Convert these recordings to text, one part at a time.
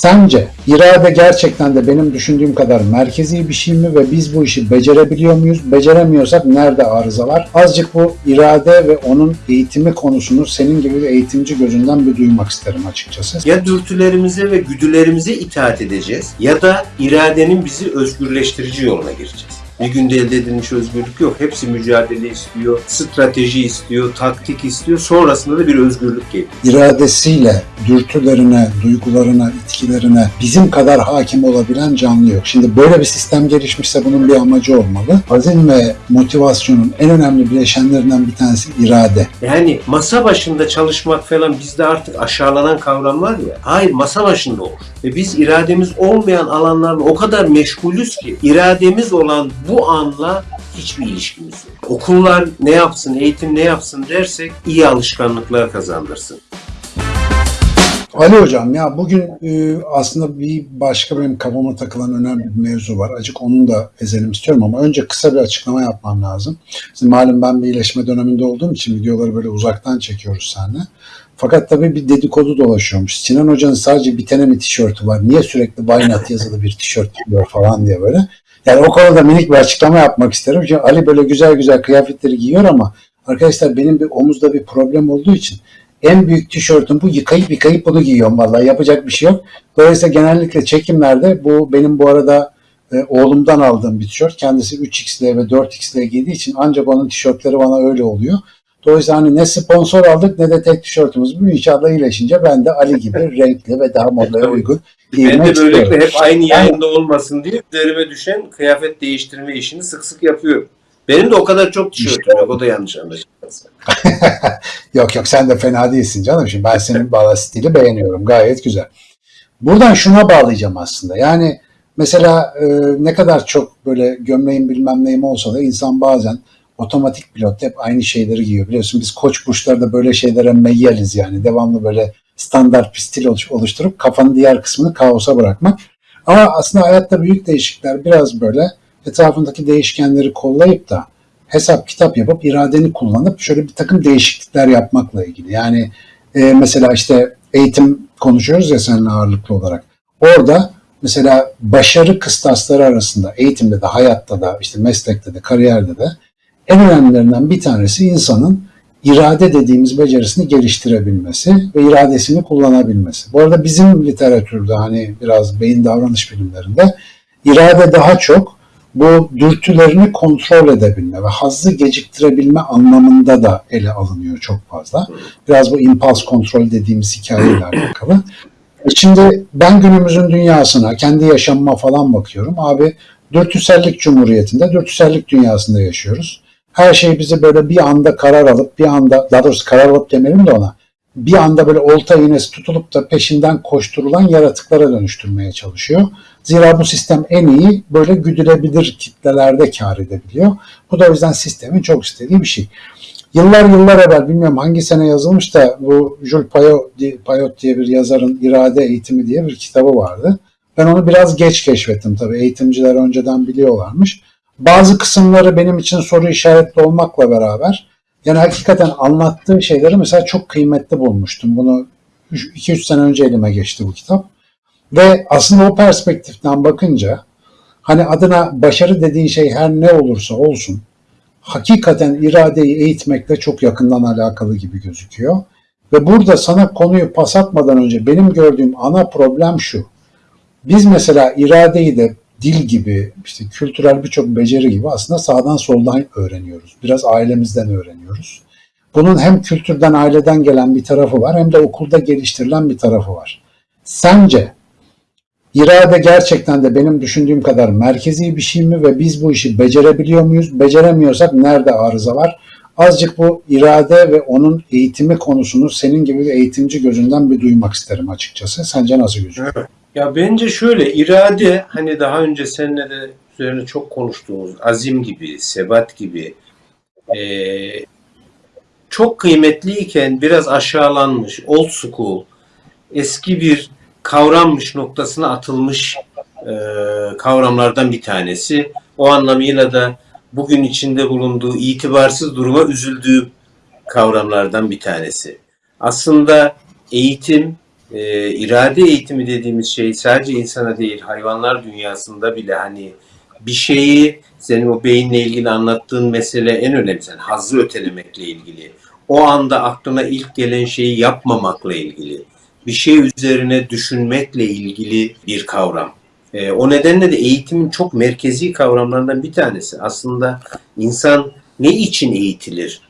Sence irade gerçekten de benim düşündüğüm kadar merkezi bir şey mi ve biz bu işi becerebiliyor muyuz? Beceremiyorsak nerede arıza var? Azıcık bu irade ve onun eğitimi konusunu senin gibi bir eğitimci gözünden bir duymak isterim açıkçası. Ya dürtülerimize ve güdülerimize itaat edeceğiz ya da iradenin bizi özgürleştirici yoluna gireceğiz. Bir günde elde edilmiş özgürlük yok. Hepsi mücadele istiyor, strateji istiyor, taktik istiyor. Sonrasında da bir özgürlük geliyor. iradesiyle dürtülerine, duygularına, itkilerine bizim kadar hakim olabilen canlı yok. Şimdi böyle bir sistem gelişmişse bunun bir amacı olmalı. Azim ve motivasyonun en önemli bileşenlerinden bir tanesi irade. Yani masa başında çalışmak falan bizde artık aşağılanan kavramlar ya. Hayır masa başında olur. Ve biz irademiz olmayan alanlarla o kadar meşgulüz ki irademiz olan bu anla hiçbir ilişkimiz yok. Okullar ne yapsın, eğitim ne yapsın dersek iyi alışkanlıklar kazandırsın. Ali Hocam ya bugün e, aslında bir başka benim kafama takılan önemli bir mevzu var. Acık onun da ezelim istiyorum ama önce kısa bir açıklama yapmam lazım. Şimdi malum ben bir iyileşme döneminde olduğum için videoları böyle uzaktan çekiyoruz seninle. Fakat tabii bir dedikodu dolaşıyormuş. Sinan Hoca'nın sadece bir tane mi tişörtü var? Niye sürekli Why Not yazılı bir tişört giyiyor falan diye böyle. Yani o konuda minik bir açıklama yapmak isterim. Çünkü Ali böyle güzel güzel kıyafetleri giyiyor ama arkadaşlar benim bir omuzda bir problem olduğu için en büyük tişörtüm bu. Yıkayıp yıkayıp bunu giyiyorum vallahi. Yapacak bir şey yok. Dolayısıyla genellikle çekimlerde bu benim bu arada e, oğlumdan aldığım bir tişört. Kendisi 3XL ve 4XL giydiği için ancak onun tişörtleri bana öyle oluyor. Dolayısıyla hani ne sponsor aldık ne de tek tişörtümüz. Bu inşallah iyileşince ben de Ali gibi renkli ve daha modaya uygun Ben giymek de istiyorum. böylelikle hep aynı yayında olmasın diye üzerime düşen kıyafet değiştirme işini sık sık yapıyorum. Benim de o kadar çok tişörtüm yok. O da yanlış anlaşılmasın. Yok yok sen de fena değilsin canım. Şimdi ben senin bağla stili beğeniyorum. Gayet güzel. Buradan şuna bağlayacağım aslında. Yani mesela e, ne kadar çok böyle gömleğim bilmem neyim olsa da insan bazen otomatik pilot hep aynı şeyleri giyiyor. Biliyorsun biz koç burçlarda böyle şeylere meyyaliz yani. Devamlı böyle standart bir stil oluş- oluşturup kafanın diğer kısmını kaosa bırakmak. Ama aslında hayatta büyük değişiklikler biraz böyle etrafındaki değişkenleri kollayıp da hesap kitap yapıp iradeni kullanıp şöyle bir takım değişiklikler yapmakla ilgili. Yani e, mesela işte eğitim konuşuyoruz ya seninle ağırlıklı olarak. Orada mesela başarı kıstasları arasında eğitimde de, hayatta da, işte meslekte de, kariyerde de en önemlilerinden bir tanesi insanın irade dediğimiz becerisini geliştirebilmesi ve iradesini kullanabilmesi. Bu arada bizim literatürde hani biraz beyin davranış bilimlerinde irade daha çok bu dürtülerini kontrol edebilme ve hazzı geciktirebilme anlamında da ele alınıyor çok fazla. Biraz bu impuls kontrol dediğimiz hikayeyle alakalı. Şimdi ben günümüzün dünyasına, kendi yaşamıma falan bakıyorum. Abi dürtüsellik cumhuriyetinde, dürtüsellik dünyasında yaşıyoruz. Her şey bizi böyle bir anda karar alıp, bir anda, daha doğrusu karar alıp demeyelim de ona, bir anda böyle olta iğnesi tutulup da peşinden koşturulan yaratıklara dönüştürmeye çalışıyor. Zira bu sistem en iyi böyle güdülebilir kitlelerde kar edebiliyor. Bu da o yüzden sistemin çok istediği bir şey. Yıllar yıllar evvel bilmiyorum hangi sene yazılmış da bu Jules Payot, Payot diye bir yazarın İrade Eğitimi diye bir kitabı vardı. Ben onu biraz geç keşfettim tabii. Eğitimciler önceden biliyorlarmış. Bazı kısımları benim için soru işaretli olmakla beraber yani hakikaten anlattığı şeyleri mesela çok kıymetli bulmuştum. Bunu 2-3 sene önce elime geçti bu kitap. Ve aslında o perspektiften bakınca hani adına başarı dediğin şey her ne olursa olsun hakikaten iradeyi eğitmekle çok yakından alakalı gibi gözüküyor. Ve burada sana konuyu pas atmadan önce benim gördüğüm ana problem şu. Biz mesela iradeyi de dil gibi, işte kültürel birçok beceri gibi aslında sağdan soldan öğreniyoruz. Biraz ailemizden öğreniyoruz. Bunun hem kültürden, aileden gelen bir tarafı var hem de okulda geliştirilen bir tarafı var. Sence irade gerçekten de benim düşündüğüm kadar merkezi bir şey mi ve biz bu işi becerebiliyor muyuz? Beceremiyorsak nerede arıza var? Azıcık bu irade ve onun eğitimi konusunu senin gibi bir eğitimci gözünden bir duymak isterim açıkçası. Sence nasıl gözüküyor? Ya bence şöyle irade hani daha önce seninle de üzerine çok konuştuğumuz azim gibi, sebat gibi eee, çok kıymetliyken biraz aşağılanmış, old school, eski bir kavrammış noktasına atılmış eee, kavramlardan bir tanesi. O anlamıyla da bugün içinde bulunduğu itibarsız duruma üzüldüğü kavramlardan bir tanesi. Aslında eğitim e, irade eğitimi dediğimiz şey sadece insana değil hayvanlar dünyasında bile hani bir şeyi senin o beyinle ilgili anlattığın mesele en önemlisi. Yani hazzı ötelemekle ilgili. O anda aklına ilk gelen şeyi yapmamakla ilgili. Bir şey üzerine düşünmekle ilgili bir kavram. E, o nedenle de eğitimin çok merkezi kavramlarından bir tanesi. Aslında insan ne için eğitilir?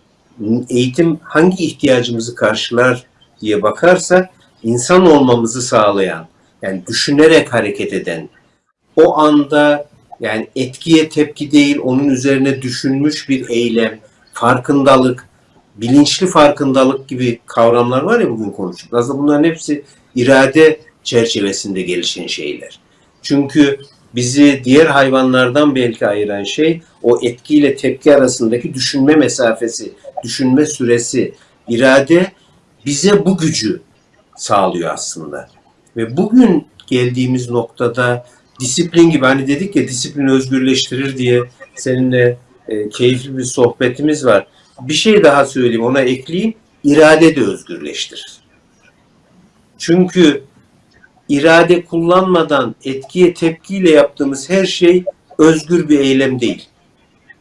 Eğitim hangi ihtiyacımızı karşılar diye bakarsak insan olmamızı sağlayan, yani düşünerek hareket eden, o anda yani etkiye tepki değil, onun üzerine düşünmüş bir eylem, farkındalık, bilinçli farkındalık gibi kavramlar var ya bugün konuştuk. Aslında bunların hepsi irade çerçevesinde gelişen şeyler. Çünkü bizi diğer hayvanlardan belki ayıran şey o etkiyle tepki arasındaki düşünme mesafesi, düşünme süresi, irade bize bu gücü sağlıyor aslında. Ve bugün geldiğimiz noktada disiplin gibi hani dedik ya disiplin özgürleştirir diye seninle e, keyifli bir sohbetimiz var. Bir şey daha söyleyeyim ona ekleyeyim. İrade de özgürleştirir. Çünkü irade kullanmadan etkiye tepkiyle yaptığımız her şey özgür bir eylem değil.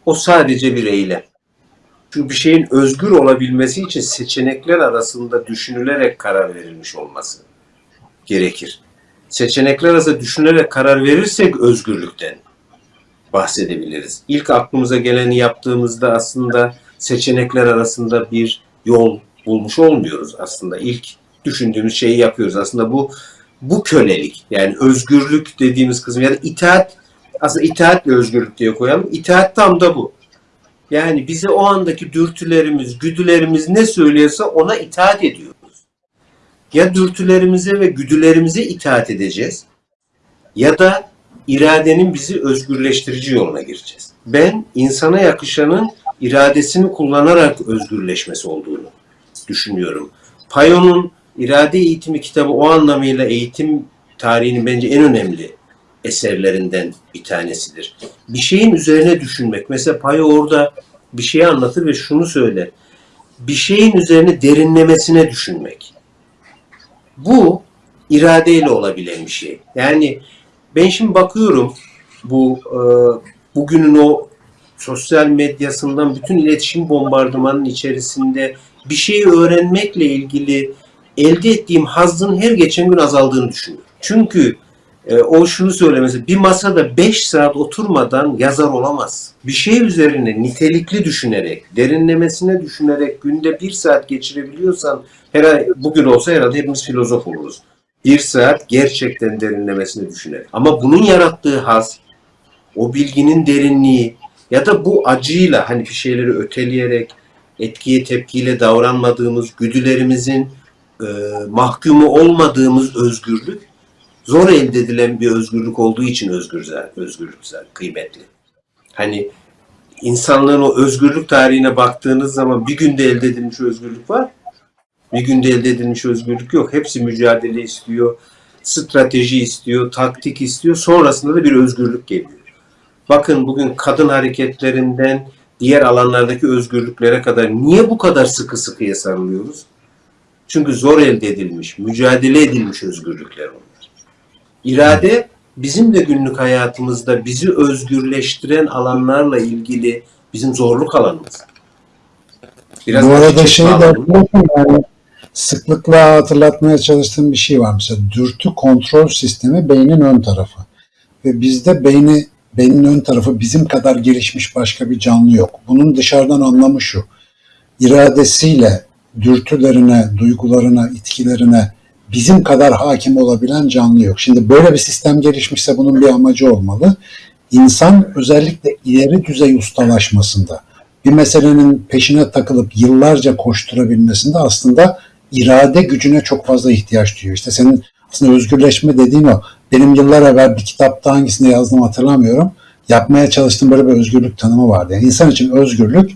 O sadece bir eylem. Çünkü bir şeyin özgür olabilmesi için seçenekler arasında düşünülerek karar verilmiş olması gerekir. Seçenekler arasında düşünerek karar verirsek özgürlükten bahsedebiliriz. İlk aklımıza geleni yaptığımızda aslında seçenekler arasında bir yol bulmuş olmuyoruz aslında. İlk düşündüğümüz şeyi yapıyoruz. Aslında bu bu kölelik yani özgürlük dediğimiz kısım ya da itaat aslında itaatle özgürlük diye koyalım. İtaat tam da bu. Yani bize o andaki dürtülerimiz, güdülerimiz ne söylüyorsa ona itaat ediyoruz. Ya dürtülerimize ve güdülerimize itaat edeceğiz ya da iradenin bizi özgürleştirici yoluna gireceğiz. Ben insana yakışanın iradesini kullanarak özgürleşmesi olduğunu düşünüyorum. Payon'un İrade Eğitimi kitabı o anlamıyla eğitim tarihinin bence en önemli eserlerinden bir tanesidir. Bir şeyin üzerine düşünmek. Mesela Payo orada bir şeyi anlatır ve şunu söyler. Bir şeyin üzerine derinlemesine düşünmek. Bu iradeyle olabilen bir şey. Yani ben şimdi bakıyorum bu e, bugünün o sosyal medyasından bütün iletişim bombardımanının içerisinde bir şeyi öğrenmekle ilgili elde ettiğim hazzın her geçen gün azaldığını düşünüyorum. Çünkü e, o şunu söylemesi, bir masada 5 saat oturmadan yazar olamaz. Bir şey üzerine nitelikli düşünerek, derinlemesine düşünerek günde bir saat geçirebiliyorsan, herhalde, bugün olsa herhalde hepimiz filozof oluruz. Bir saat gerçekten derinlemesine düşünerek. Ama bunun yarattığı haz, o bilginin derinliği ya da bu acıyla hani bir şeyleri öteleyerek, etkiye tepkiyle davranmadığımız, güdülerimizin e, mahkumu olmadığımız özgürlük zor elde edilen bir özgürlük olduğu için özgürler, özgürlükler kıymetli. Hani insanlığın o özgürlük tarihine baktığınız zaman bir günde elde edilmiş özgürlük var. Bir günde elde edilmiş özgürlük yok. Hepsi mücadele istiyor, strateji istiyor, taktik istiyor. Sonrasında da bir özgürlük geliyor. Bakın bugün kadın hareketlerinden diğer alanlardaki özgürlüklere kadar niye bu kadar sıkı sıkıya sarılıyoruz? Çünkü zor elde edilmiş, mücadele edilmiş özgürlükler onlar. İrade bizim de günlük hayatımızda bizi özgürleştiren alanlarla ilgili bizim zorluk alanımız. Biraz Bu arada şeyi de yani sıklıkla hatırlatmaya çalıştığım bir şey var. Mesela dürtü kontrol sistemi beynin ön tarafı. Ve bizde beyni beynin ön tarafı bizim kadar gelişmiş başka bir canlı yok. Bunun dışarıdan anlamı şu. İradesiyle dürtülerine, duygularına, itkilerine bizim kadar hakim olabilen canlı yok. Şimdi böyle bir sistem gelişmişse bunun bir amacı olmalı. İnsan özellikle ileri düzey ustalaşmasında bir meselenin peşine takılıp yıllarca koşturabilmesinde aslında irade gücüne çok fazla ihtiyaç duyuyor. İşte senin aslında özgürleşme dediğin o. Benim yıllar evvel bir kitapta hangisinde yazdım hatırlamıyorum. Yapmaya çalıştığım böyle bir özgürlük tanımı vardı. Yani insan için özgürlük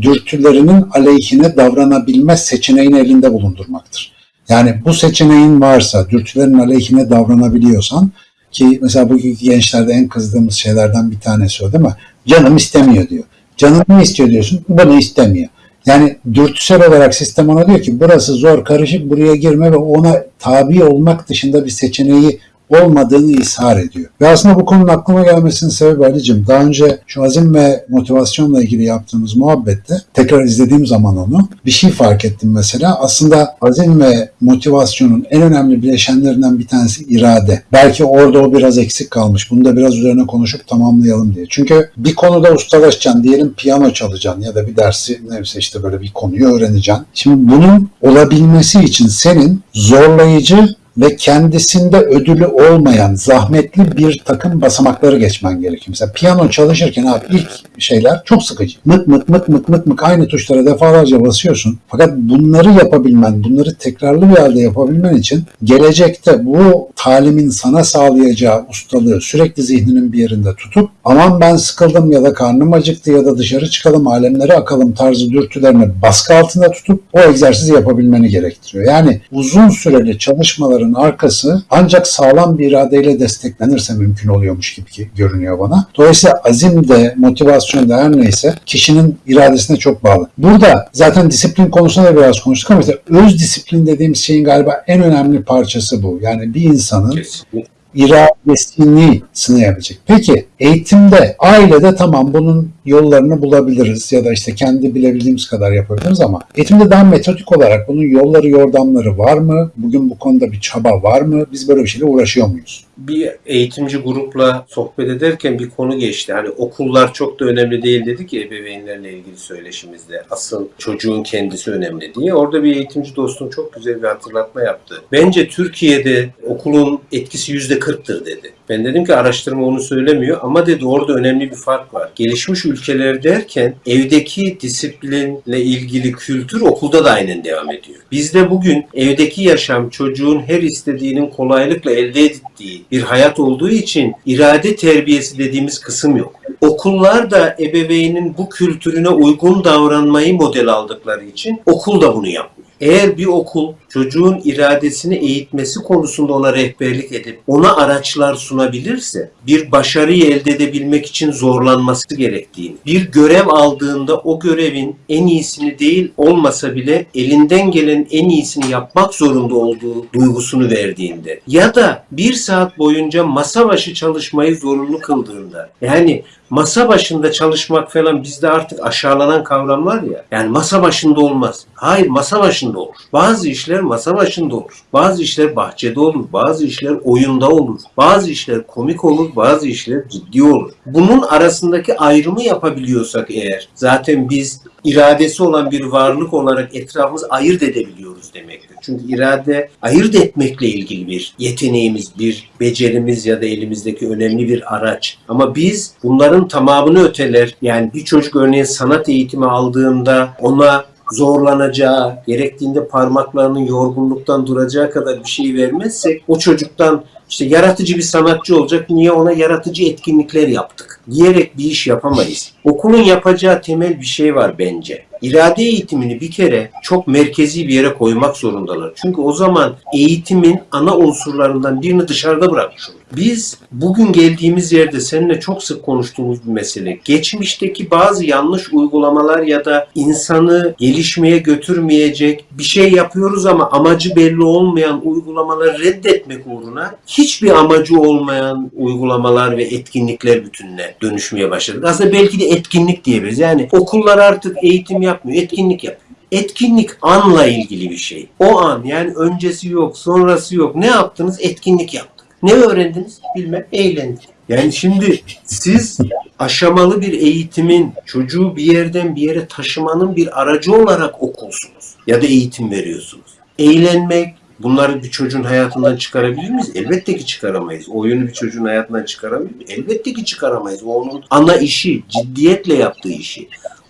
dürtülerinin aleyhine davranabilme seçeneğini elinde bulundurmaktır. Yani bu seçeneğin varsa, dürtülerin aleyhine davranabiliyorsan ki mesela bugünkü gençlerde en kızdığımız şeylerden bir tanesi o değil mi? Canım istemiyor diyor. Canım ne istiyor diyorsun? Bunu istemiyor. Yani dürtüsel olarak sistem ona diyor ki burası zor, karışık, buraya girme ve ona tabi olmak dışında bir seçeneği olmadığını ishar ediyor. Ve aslında bu konunun aklıma gelmesinin sebebi Ali'cim daha önce şu azim ve motivasyonla ilgili yaptığımız muhabbette tekrar izlediğim zaman onu bir şey fark ettim mesela. Aslında azim ve motivasyonun en önemli bileşenlerinden bir tanesi irade. Belki orada o biraz eksik kalmış. Bunu da biraz üzerine konuşup tamamlayalım diye. Çünkü bir konuda ustalaşacaksın. Diyelim piyano çalacaksın ya da bir dersi neyse işte böyle bir konuyu öğreneceksin. Şimdi bunun olabilmesi için senin zorlayıcı ve kendisinde ödülü olmayan zahmetli bir takım basamakları geçmen gerekiyor. Mesela piyano çalışırken abi ilk şeyler çok sıkıcı. Mık mık mık mık mık mık aynı tuşlara defalarca basıyorsun. Fakat bunları yapabilmen, bunları tekrarlı bir halde yapabilmen için gelecekte bu talimin sana sağlayacağı ustalığı sürekli zihninin bir yerinde tutup aman ben sıkıldım ya da karnım acıktı ya da dışarı çıkalım alemlere akalım tarzı dürtülerini baskı altında tutup o egzersizi yapabilmeni gerektiriyor. Yani uzun süreli çalışmaların arkası ancak sağlam bir iradeyle desteklenirse mümkün oluyormuş gibi görünüyor bana. Dolayısıyla azim de motivasyon da her neyse kişinin iradesine çok bağlı. Burada zaten disiplin konusunda da biraz konuştuk ama işte öz disiplin dediğimiz şeyin galiba en önemli parçası bu. Yani bir insanın Kesinlikle. iradesini sınayabilecek. Peki eğitimde, ailede tamam bunun yollarını bulabiliriz ya da işte kendi bilebildiğimiz kadar yapabiliriz ama eğitimde daha metodik olarak bunun yolları yordamları var mı? Bugün bu konuda bir çaba var mı? Biz böyle bir şeyle uğraşıyor muyuz? bir eğitimci grupla sohbet ederken bir konu geçti. Hani okullar çok da önemli değil dedik ya ebeveynlerle ilgili söyleşimizde. Asıl çocuğun kendisi önemli diye. Orada bir eğitimci dostum çok güzel bir hatırlatma yaptı. Bence Türkiye'de okulun etkisi yüzde kırktır dedi. Ben dedim ki araştırma onu söylemiyor ama dedi orada önemli bir fark var. Gelişmiş ülkeler derken evdeki disiplinle ilgili kültür okulda da aynen devam ediyor. Bizde bugün evdeki yaşam çocuğun her istediğinin kolaylıkla elde ettiği bir hayat olduğu için irade terbiyesi dediğimiz kısım yok. Okullar da ebeveynin bu kültürüne uygun davranmayı model aldıkları için okul da bunu yapmıyor. Eğer bir okul çocuğun iradesini eğitmesi konusunda ona rehberlik edip ona araçlar sunabilirse bir başarıyı elde edebilmek için zorlanması gerektiğini, bir görev aldığında o görevin en iyisini değil olmasa bile elinden gelen en iyisini yapmak zorunda olduğu duygusunu verdiğinde ya da bir saat boyunca masa başı çalışmayı zorunlu kıldığında yani masa başında çalışmak falan bizde artık aşağılanan kavramlar ya. Yani masa başında olmaz. Hayır masa başında olur. Bazı işler masa başında olur. Bazı işler bahçede olur. Bazı işler oyunda olur. Bazı işler komik olur. Bazı işler ciddi olur. Bunun arasındaki ayrımı yapabiliyorsak eğer zaten biz iradesi olan bir varlık olarak etrafımızı ayırt edebiliyoruz demektir. Çünkü irade ayırt etmekle ilgili bir yeteneğimiz, bir becerimiz ya da elimizdeki önemli bir araç. Ama biz bunların tamamını öteler. Yani bir çocuk örneğin sanat eğitimi aldığında ona zorlanacağı, gerektiğinde parmaklarının yorgunluktan duracağı kadar bir şey vermezsek o çocuktan işte yaratıcı bir sanatçı olacak. Niye ona yaratıcı etkinlikler yaptık? Diyerek bir iş yapamayız. Okulun yapacağı temel bir şey var bence. İrade eğitimini bir kere çok merkezi bir yere koymak zorundalar. Çünkü o zaman eğitimin ana unsurlarından birini dışarıda bırakmış olur. Biz bugün geldiğimiz yerde seninle çok sık konuştuğumuz bir mesele. Geçmişteki bazı yanlış uygulamalar ya da insanı gelişmeye götürmeyecek bir şey yapıyoruz ama amacı belli olmayan uygulamaları reddetmek uğruna hiçbir amacı olmayan uygulamalar ve etkinlikler bütününe dönüşmeye başladık. Aslında belki de etkinlik diyebiliriz. Yani okullar artık eğitim yapmıyor, etkinlik yapıyor. Etkinlik anla ilgili bir şey. O an yani öncesi yok, sonrası yok. Ne yaptınız? Etkinlik yaptık. Ne öğrendiniz? Bilmem, eğlendik. Yani şimdi siz aşamalı bir eğitimin çocuğu bir yerden bir yere taşımanın bir aracı olarak okulsunuz ya da eğitim veriyorsunuz. Eğlenmek, bunları bir çocuğun hayatından çıkarabilir miyiz? Elbette ki çıkaramayız. Oyunu bir çocuğun hayatından çıkarabilir miyiz? Elbette ki çıkaramayız. O onun ana işi, ciddiyetle yaptığı işi.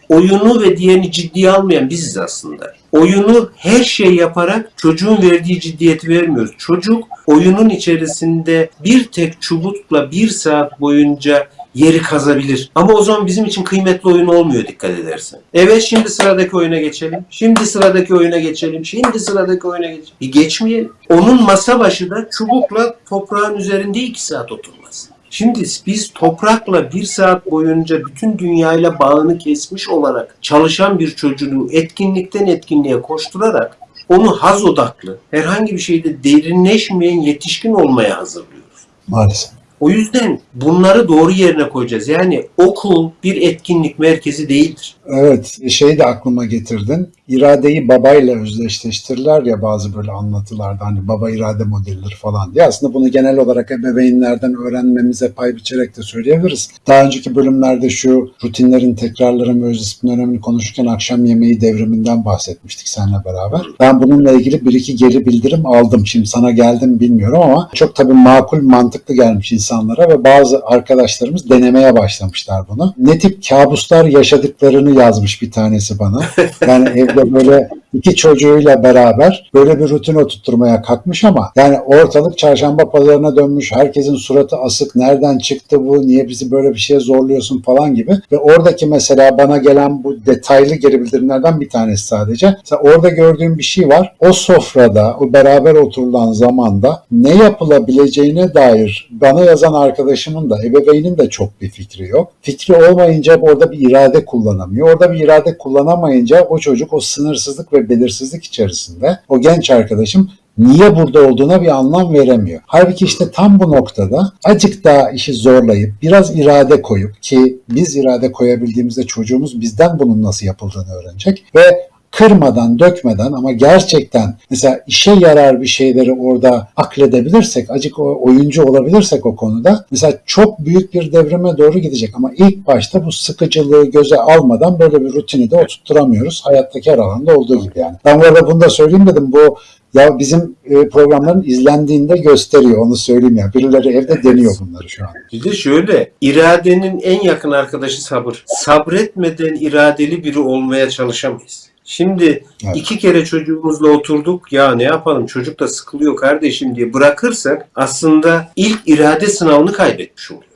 Oyunu ve diğerini ciddiye almayan biziz aslında. Oyunu her şey yaparak çocuğun verdiği ciddiyeti vermiyoruz. Çocuk oyunun içerisinde bir tek çubukla bir saat boyunca yeri kazabilir. Ama o zaman bizim için kıymetli oyun olmuyor dikkat edersen. Evet şimdi sıradaki oyuna geçelim. Şimdi sıradaki oyuna geçelim. Şimdi sıradaki oyuna geçelim. Bir geçmeyelim. Onun masa başı da çubukla toprağın üzerinde iki saat oturması. Şimdi biz toprakla bir saat boyunca bütün dünyayla bağını kesmiş olarak çalışan bir çocuğu etkinlikten etkinliğe koşturarak onu haz odaklı, herhangi bir şeyde derinleşmeyen yetişkin olmaya hazırlıyoruz. Maalesef. O yüzden bunları doğru yerine koyacağız. Yani okul bir etkinlik merkezi değildir. Evet, şeyi de aklıma getirdin. İradeyi babayla özdeşleştirirler ya bazı böyle anlatılarda hani baba irade modelidir falan diye. Aslında bunu genel olarak ebeveynlerden öğrenmemize pay biçerek de söyleyebiliriz. Daha önceki bölümlerde şu rutinlerin, tekrarların ve öz disiplin önemini konuşurken akşam yemeği devriminden bahsetmiştik seninle beraber. Ben bununla ilgili bir iki geri bildirim aldım. Şimdi sana geldim bilmiyorum ama çok tabii makul, mantıklı gelmiş insanlara ve bazı arkadaşlarımız denemeye başlamışlar bunu. Ne tip kabuslar yaşadıklarını yazmış bir tanesi bana. Yani evde böyle iki çocuğuyla beraber böyle bir rutin oturtturmaya kalkmış ama yani ortalık çarşamba pazarına dönmüş. Herkesin suratı asık. Nereden çıktı bu? Niye bizi böyle bir şeye zorluyorsun falan gibi. Ve oradaki mesela bana gelen bu detaylı geri bildirimlerden bir tanesi sadece. Mesela orada gördüğüm bir şey var. O sofrada, o beraber oturulan zamanda ne yapılabileceğine dair bana yazan arkadaşımın da ebeveynin de çok bir fikri yok. Fikri olmayınca orada bir irade kullanamıyor. Orada bir irade kullanamayınca o çocuk o sınırsızlık ve belirsizlik içerisinde o genç arkadaşım niye burada olduğuna bir anlam veremiyor. Halbuki işte tam bu noktada acık daha işi zorlayıp biraz irade koyup ki biz irade koyabildiğimizde çocuğumuz bizden bunun nasıl yapıldığını öğrenecek ve kırmadan, dökmeden ama gerçekten mesela işe yarar bir şeyleri orada akledebilirsek, acık oyuncu olabilirsek o konuda mesela çok büyük bir devrime doğru gidecek ama ilk başta bu sıkıcılığı göze almadan böyle bir rutini de oturtturamıyoruz. Hayattaki her alanda olduğu gibi yani. Ben bu arada bunu da söyleyeyim dedim. Bu ya bizim e, programların izlendiğinde gösteriyor onu söyleyeyim ya. Birileri evde deniyor bunları şu an. Bir de şöyle, iradenin en yakın arkadaşı sabır. Sabretmeden iradeli biri olmaya çalışamayız. Şimdi Evet. iki kere çocuğumuzla oturduk. Ya ne yapalım çocuk da sıkılıyor kardeşim diye bırakırsak aslında ilk irade sınavını kaybetmiş oluyoruz.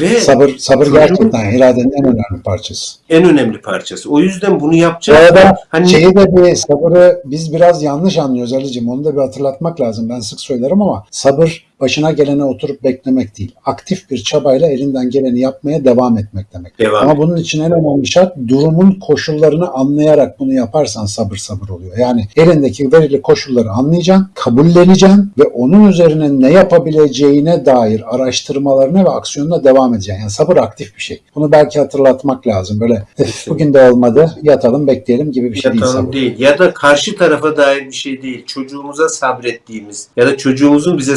Ve Sabır sabır Çocuğun- gerçekten iradenin en önemli parçası. en önemli parçası. O yüzden bunu Bu yapacağız. arada Hani şeyi de bir sabırı biz biraz yanlış anlıyoruz Ali'cim. Onu da bir hatırlatmak lazım. Ben sık söylerim ama sabır başına gelene oturup beklemek değil. Aktif bir çabayla elinden geleni yapmaya devam etmek demek. devam. Ama bunun için en önemli şart durumun koşullarını anlayarak bunu yaparsan sabır sabır oluyor. Yani elindeki verili koşulları anlayacaksın, kabulleneceksin ve onun üzerine ne yapabileceğine dair araştırmalarına ve aksiyonuna devam edeceksin. Yani sabır aktif bir şey. Bunu belki hatırlatmak lazım. Böyle "Üf, bugün de olmadı yatalım bekleyelim gibi bir şey değil Yatalım sabır. değil. Ya da karşı tarafa dair bir şey değil. Çocuğumuza sabrettiğimiz ya da çocuğumuzun bize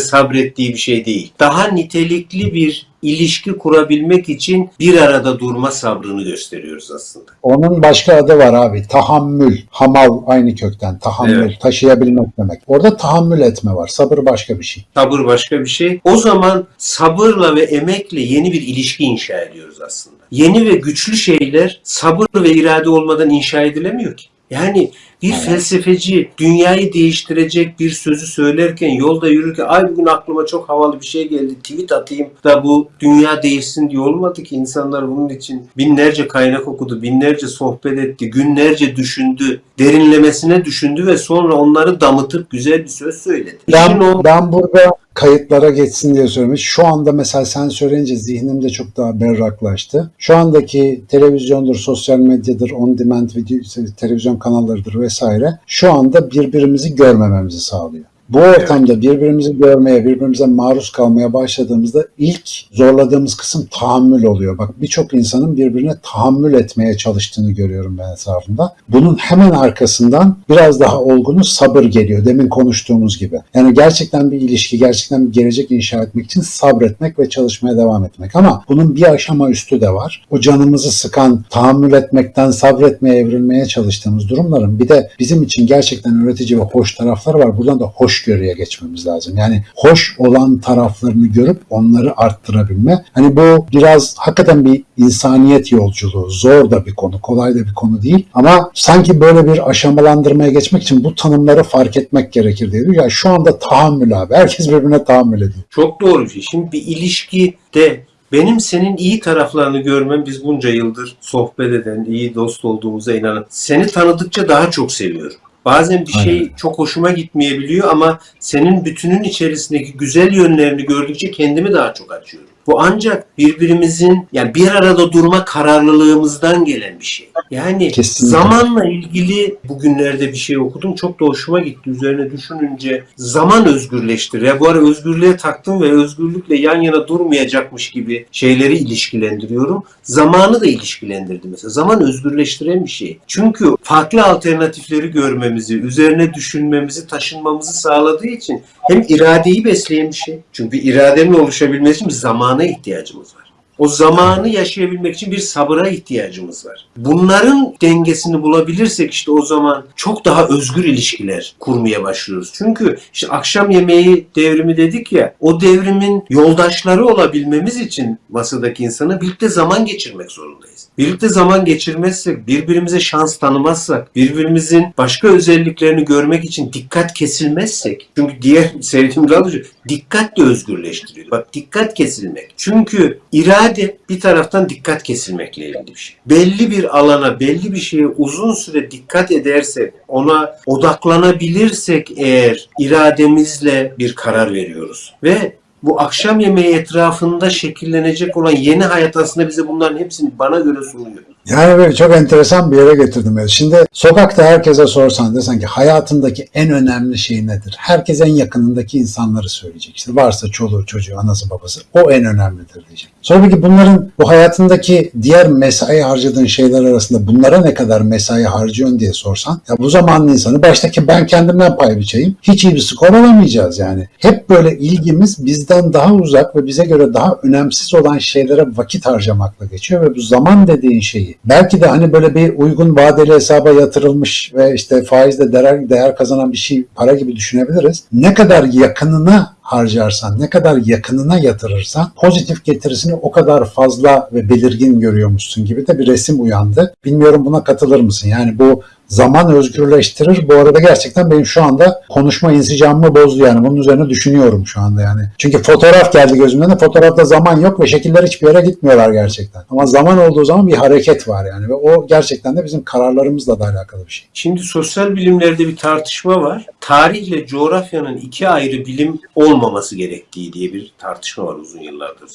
sabrettiği bir şey değil. Daha nitelikli bir ilişki kurabilmek için bir arada durma sabrını gösteriyoruz aslında. Onun başka adı var abi. Tahammül. Hamal aynı kökten. Tahammül. Evet. Taşıyabilmek demek. Orada tahammül etme var. Sabır başka bir şey. Sabır başka bir şey. O zaman sabırla ve emekle yeni bir ilişki inşa ediyoruz aslında. Yeni ve güçlü şeyler sabır ve irade olmadan inşa edilemiyor ki. Yani bir felsefeci dünyayı değiştirecek bir sözü söylerken yolda yürürken ay bugün aklıma çok havalı bir şey geldi tweet atayım da bu dünya değişsin diye olmadı ki insanlar bunun için binlerce kaynak okudu, binlerce sohbet etti, günlerce düşündü, derinlemesine düşündü ve sonra onları damıtıp güzel bir söz söyledi. Ben, o ben burada kayıtlara geçsin diye söylemiş. Şu anda mesela sen söyleyince zihnimde çok daha berraklaştı. Şu andaki televizyondur, sosyal medyadır, on demand video, televizyon kanallarıdır vesaire şu anda birbirimizi görmememizi sağlıyor. Bu ortamda birbirimizi görmeye, birbirimize maruz kalmaya başladığımızda ilk zorladığımız kısım tahammül oluyor. Bak birçok insanın birbirine tahammül etmeye çalıştığını görüyorum ben etrafımda. Bunun hemen arkasından biraz daha olgunun sabır geliyor. Demin konuştuğumuz gibi. Yani gerçekten bir ilişki, gerçekten bir gelecek inşa etmek için sabretmek ve çalışmaya devam etmek. Ama bunun bir aşama üstü de var. O canımızı sıkan, tahammül etmekten sabretmeye, evrilmeye çalıştığımız durumların bir de bizim için gerçekten öğretici ve hoş tarafları var. Buradan da hoşgörüye geçmemiz lazım. Yani hoş olan taraflarını görüp onları arttırabilme. Hani bu biraz hakikaten bir insaniyet yolculuğu. Zor da bir konu, kolay da bir konu değil. Ama sanki böyle bir aşamalandırmaya geçmek için bu tanımları fark etmek gerekir diye. Ya şu anda tahammül abi. Herkes birbirine tahammül ediyor. Çok doğru bir şey. Şimdi bir ilişkide benim senin iyi taraflarını görmem biz bunca yıldır sohbet eden, iyi dost olduğumuza inanan. Seni tanıdıkça daha çok seviyorum. Bazen bir şey Aynen. çok hoşuma gitmeyebiliyor ama senin bütünün içerisindeki güzel yönlerini gördükçe kendimi daha çok açıyorum. Bu ancak birbirimizin yani bir arada durma kararlılığımızdan gelen bir şey. Yani Kesinlikle. zamanla ilgili bugünlerde bir şey okudum. Çok da hoşuma gitti. Üzerine düşününce zaman özgürleştir. Ya bu ara özgürlüğe taktım ve özgürlükle yan yana durmayacakmış gibi şeyleri ilişkilendiriyorum. Zamanı da ilişkilendirdim mesela. Zaman özgürleştiren bir şey. Çünkü farklı alternatifleri görmemizi, üzerine düşünmemizi, taşınmamızı sağladığı için hem iradeyi besleyen bir şey. Çünkü iradenin oluşabilmesi için bir zamana ihtiyacımız var. O zamanı yaşayabilmek için bir sabıra ihtiyacımız var. Bunların dengesini bulabilirsek işte o zaman çok daha özgür ilişkiler kurmaya başlıyoruz. Çünkü işte akşam yemeği devrimi dedik ya o devrimin yoldaşları olabilmemiz için masadaki insana birlikte zaman geçirmek zorundayız. Birlikte zaman geçirmezsek, birbirimize şans tanımazsak, birbirimizin başka özelliklerini görmek için dikkat kesilmezsek, çünkü diğer sevdiğim radyocu dikkat de özgürleştiriyor. Bak dikkat kesilmek. Çünkü irade bir taraftan dikkat kesilmekle ilgili bir şey. Belli bir alana, belli bir şeye uzun süre dikkat edersek, ona odaklanabilirsek eğer irademizle bir karar veriyoruz. Ve bu akşam yemeği etrafında şekillenecek olan yeni hayat aslında bize bunların hepsini bana göre sunuyor. Yani böyle çok enteresan bir yere getirdim. beni. Şimdi sokakta herkese sorsan desen ki hayatındaki en önemli şey nedir? Herkes en yakınındaki insanları söyleyecek. İşte varsa çoluğu çocuğu anası babası o en önemlidir diyecek. Sonra peki bunların bu hayatındaki diğer mesai harcadığın şeyler arasında bunlara ne kadar mesai harcıyorsun diye sorsan ya bu zamanın insanı baştaki ben kendimden pay biçeyim hiç iyi bir skor alamayacağız yani. Hep böyle ilgimiz bizden daha uzak ve bize göre daha önemsiz olan şeylere vakit harcamakla geçiyor ve bu zaman dediğin şeyi belki de hani böyle bir uygun vadeli hesaba yatırılmış ve işte faizle değer, değer kazanan bir şey para gibi düşünebiliriz. Ne kadar yakınına harcarsan, ne kadar yakınına yatırırsan pozitif getirisini o kadar fazla ve belirgin görüyormuşsun gibi de bir resim uyandı. Bilmiyorum buna katılır mısın? Yani bu zaman özgürleştirir. Bu arada gerçekten benim şu anda konuşma insicamımı bozdu yani. Bunun üzerine düşünüyorum şu anda yani. Çünkü fotoğraf geldi gözümden de fotoğrafta zaman yok ve şekiller hiçbir yere gitmiyorlar gerçekten. Ama zaman olduğu zaman bir hareket var yani ve o gerçekten de bizim kararlarımızla da alakalı bir şey. Şimdi sosyal bilimlerde bir tartışma var. Tarihle coğrafyanın iki ayrı bilim olmaması gerektiği diye bir tartışma var uzun yıllardır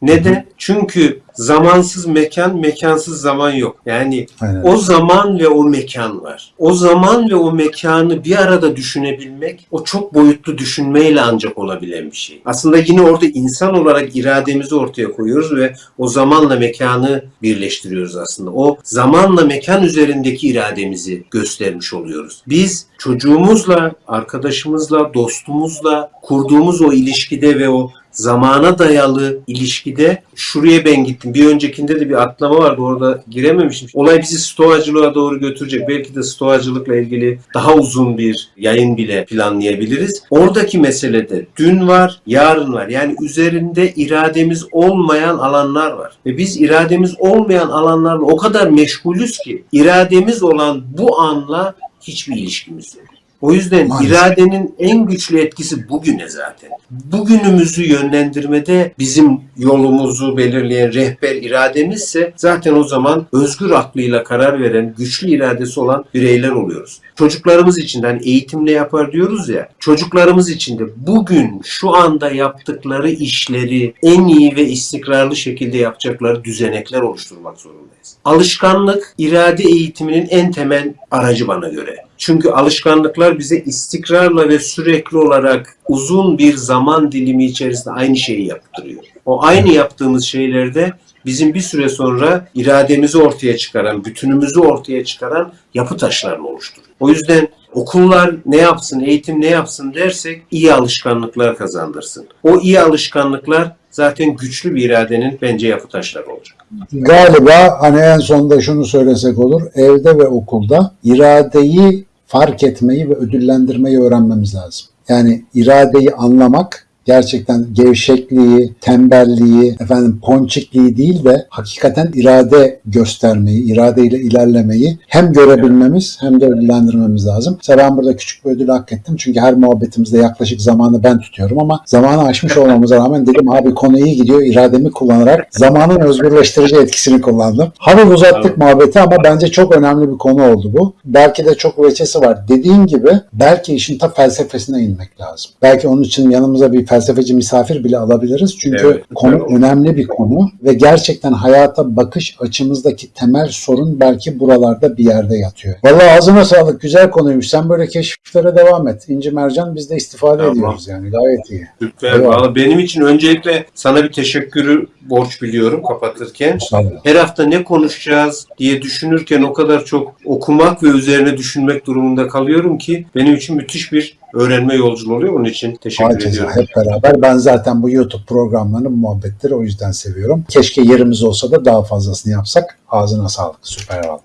sürüyor. Neden? Çünkü zamansız mekan, mekansız zaman yok. Yani Aynen. o zaman ve o mekan var. O zaman ve o mekanı bir arada düşünebilmek o çok boyutlu düşünmeyle ancak olabilen bir şey. Aslında yine orada insan olarak irademizi ortaya koyuyoruz ve o zamanla mekanı birleştiriyoruz aslında. O zamanla mekan üzerindeki irademizi göstermiş oluyoruz. Biz çocuğumuzla, arkadaşımızla, dostumuzla kurduğumuz o ilişkide ve o zamana dayalı ilişkide şuraya ben gittim. Bir öncekinde de bir atlama vardı orada girememişim. Olay bizi stoacılığa doğru götürecek. Belki de stoacılıkla ilgili daha uzun bir yayın bile planlayabiliriz. Oradaki meselede dün var, yarın var. Yani üzerinde irademiz olmayan alanlar var. Ve biz irademiz olmayan alanlarla o kadar meşgulüz ki irademiz olan bu anla hiçbir ilişkimiz yok. O yüzden Maalesef. iradenin en güçlü etkisi bugüne zaten. Bugünümüzü yönlendirmede bizim yolumuzu belirleyen rehber irademizse zaten o zaman özgür aklıyla karar veren, güçlü iradesi olan bireyler oluyoruz. Çocuklarımız için hani eğitimle yapar diyoruz ya, çocuklarımız için de bugün şu anda yaptıkları işleri en iyi ve istikrarlı şekilde yapacakları düzenekler oluşturmak zorundayız. Alışkanlık irade eğitiminin en temel aracı bana göre. Çünkü alışkanlıklar bize istikrarla ve sürekli olarak uzun bir zaman dilimi içerisinde aynı şeyi yaptırıyor. O aynı yaptığımız şeylerde bizim bir süre sonra irademizi ortaya çıkaran, bütünümüzü ortaya çıkaran yapı taşlarını oluşturuyor. O yüzden okullar ne yapsın, eğitim ne yapsın dersek iyi alışkanlıklar kazandırsın. O iyi alışkanlıklar zaten güçlü bir iradenin bence yapı taşları olacak. Galiba hani en sonunda şunu söylesek olur. Evde ve okulda iradeyi fark etmeyi ve ödüllendirmeyi öğrenmemiz lazım. Yani iradeyi anlamak gerçekten gevşekliği, tembelliği, efendim ponçikliği değil de hakikaten irade göstermeyi, iradeyle ilerlemeyi hem görebilmemiz hem de ödüllendirmemiz lazım. Mesela ben burada küçük bir ödül hak ettim. Çünkü her muhabbetimizde yaklaşık zamanı ben tutuyorum ama zamanı aşmış olmamıza rağmen dedim abi konu iyi gidiyor. irademi kullanarak zamanın özgürleştirici etkisini kullandım. Hafif uzattık muhabbeti ama bence çok önemli bir konu oldu bu. Belki de çok veçesi var. Dediğin gibi belki işin ta felsefesine inmek lazım. Belki onun için yanımıza bir felsefeci misafir bile alabiliriz. Çünkü Evet, konu evet. önemli bir konu ve gerçekten hayata bakış açımızdaki temel sorun belki buralarda bir yerde yatıyor. Vallahi ağzına sağlık. Güzel konuymuş. Sen böyle keşiflere devam et. İnci Mercan biz de istifade Tamam. ediyoruz yani. Gayet iyi. Süper. Eyvallah. Valla benim için öncelikle sana bir teşekkürü borç biliyorum kapatırken. Her hafta ne konuşacağız diye düşünürken o kadar çok okumak ve üzerine düşünmek durumunda kalıyorum ki benim için müthiş bir öğrenme yolculuğu oluyor. Onun için teşekkür Herkese ediyorum. hep beraber. Ben zaten bu YouTube programlarını, bu muhabbetleri o yüzden seviyorum. Keşke yerimiz olsa da daha fazlasını yapsak. Ağzına sağlık. Süper valla.